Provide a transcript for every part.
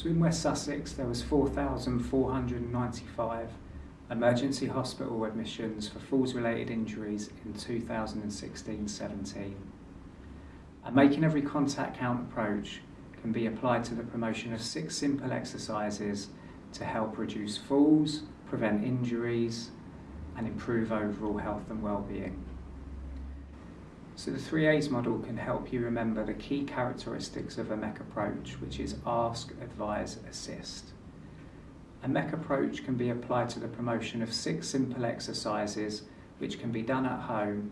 So in West Sussex there was 4,495 emergency hospital admissions for falls related injuries in 2016-17. A making every contact count approach can be applied to the promotion of six simple exercises to help reduce falls, prevent injuries and improve overall health and well-being. So the 3A's model can help you remember the key characteristics of a MECC approach, which is ask, advise, assist. A MECC approach can be applied to the promotion of six simple exercises which can be done at home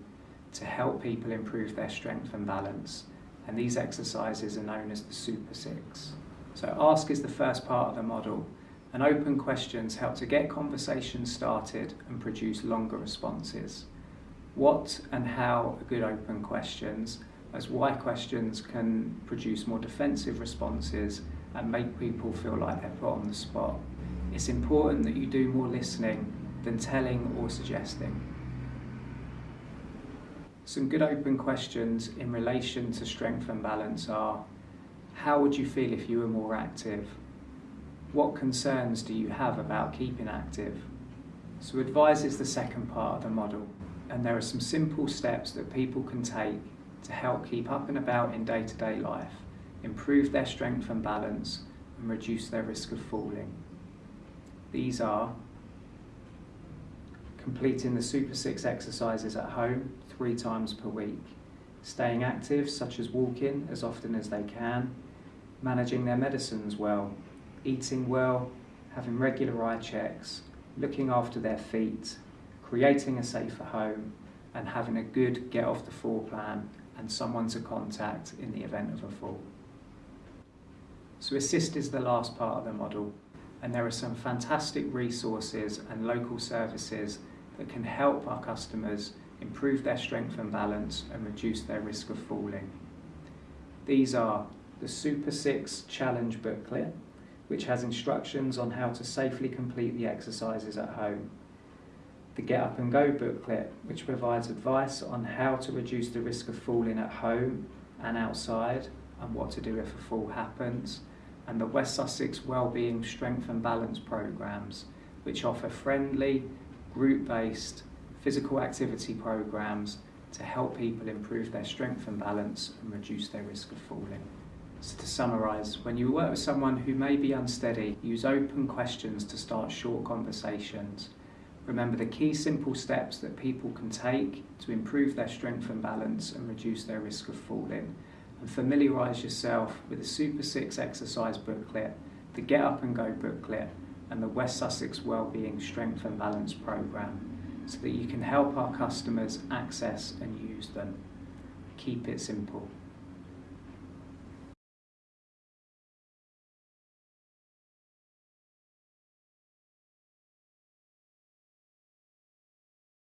to help people improve their strength and balance. And these exercises are known as the Super Six. So ask is the first part of the model and open questions help to get conversations started and produce longer responses what and how are good open questions, as why questions can produce more defensive responses and make people feel like they're put on the spot. It's important that you do more listening than telling or suggesting. Some good open questions in relation to strength and balance are, how would you feel if you were more active? What concerns do you have about keeping active? So advise is the second part of the model and there are some simple steps that people can take to help keep up and about in day-to-day -day life, improve their strength and balance and reduce their risk of falling. These are completing the Super 6 exercises at home three times per week, staying active such as walking as often as they can, managing their medicines well, eating well, having regular eye checks, looking after their feet creating a safer home and having a good get off the floor plan and someone to contact in the event of a fall. So assist is the last part of the model and there are some fantastic resources and local services that can help our customers improve their strength and balance and reduce their risk of falling. These are the Super 6 Challenge booklet, which has instructions on how to safely complete the exercises at home the Get Up and Go booklet, which provides advice on how to reduce the risk of falling at home and outside and what to do if a fall happens, and the West Sussex Wellbeing Strength and Balance programs, which offer friendly, group-based physical activity programs to help people improve their strength and balance and reduce their risk of falling. So to summarise, when you work with someone who may be unsteady, use open questions to start short conversations Remember the key simple steps that people can take to improve their strength and balance and reduce their risk of falling. And familiarise yourself with the Super 6 exercise booklet, the Get Up and Go booklet, and the West Sussex Wellbeing Strength and Balance programme so that you can help our customers access and use them. Keep it simple.